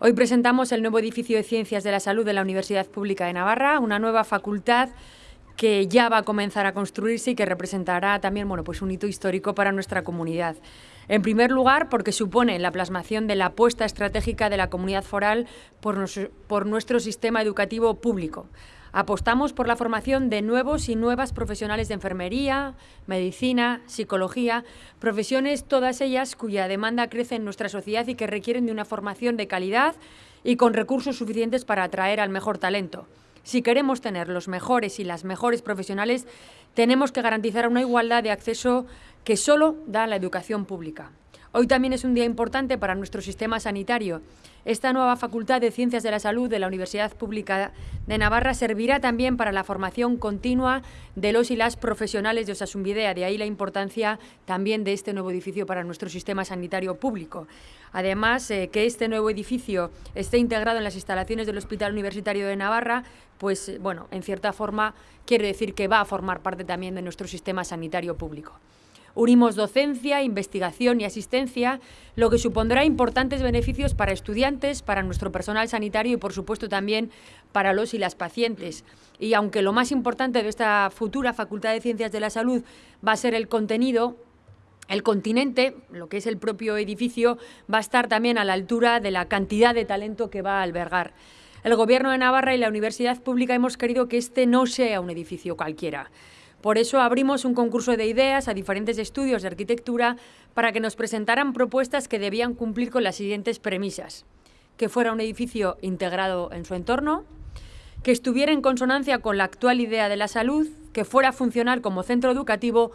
Hoy presentamos el nuevo edificio de Ciencias de la Salud de la Universidad Pública de Navarra, una nueva facultad que ya va a comenzar a construirse y que representará también bueno, pues un hito histórico para nuestra comunidad. En primer lugar, porque supone la plasmación de la apuesta estratégica de la comunidad foral por, por nuestro sistema educativo público. Apostamos por la formación de nuevos y nuevas profesionales de enfermería, medicina, psicología, profesiones todas ellas cuya demanda crece en nuestra sociedad y que requieren de una formación de calidad y con recursos suficientes para atraer al mejor talento. Si queremos tener los mejores y las mejores profesionales, tenemos que garantizar una igualdad de acceso que solo da la educación pública. Hoy también es un día importante para nuestro sistema sanitario. Esta nueva Facultad de Ciencias de la Salud de la Universidad Pública de Navarra servirá también para la formación continua de los y las profesionales de Osasunvidea, de ahí la importancia también de este nuevo edificio para nuestro sistema sanitario público. Además, eh, que este nuevo edificio esté integrado en las instalaciones del Hospital Universitario de Navarra, pues, bueno, en cierta forma quiere decir que va a formar parte también de nuestro sistema sanitario público. Unimos docencia, investigación y asistencia, lo que supondrá importantes beneficios para estudiantes, para nuestro personal sanitario y, por supuesto, también para los y las pacientes. Y aunque lo más importante de esta futura Facultad de Ciencias de la Salud va a ser el contenido, el continente, lo que es el propio edificio, va a estar también a la altura de la cantidad de talento que va a albergar. El Gobierno de Navarra y la Universidad Pública hemos querido que este no sea un edificio cualquiera. Por eso abrimos un concurso de ideas a diferentes estudios de arquitectura para que nos presentaran propuestas que debían cumplir con las siguientes premisas. Que fuera un edificio integrado en su entorno, que estuviera en consonancia con la actual idea de la salud, que fuera funcional como centro educativo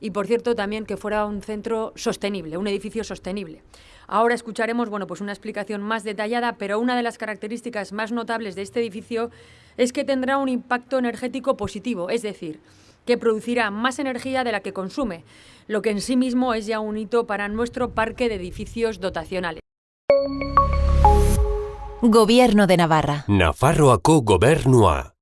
y, por cierto, también que fuera un centro sostenible, un edificio sostenible. Ahora escucharemos bueno, pues una explicación más detallada, pero una de las características más notables de este edificio es que tendrá un impacto energético positivo, es decir, que producirá más energía de la que consume, lo que en sí mismo es ya un hito para nuestro parque de edificios dotacionales. Gobierno de Navarra. Nafarroako gobernua.